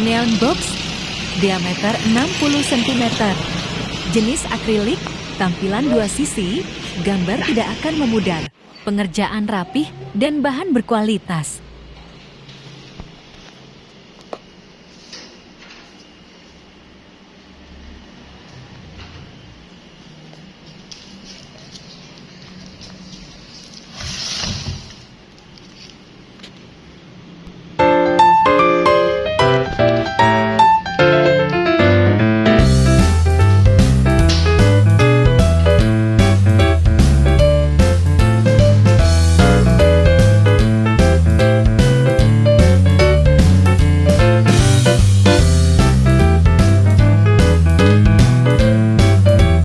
Neon box, diameter 60 cm. Jenis akrilik, tampilan dua sisi, gambar tidak akan memudar. Pengerjaan rapih dan bahan berkualitas.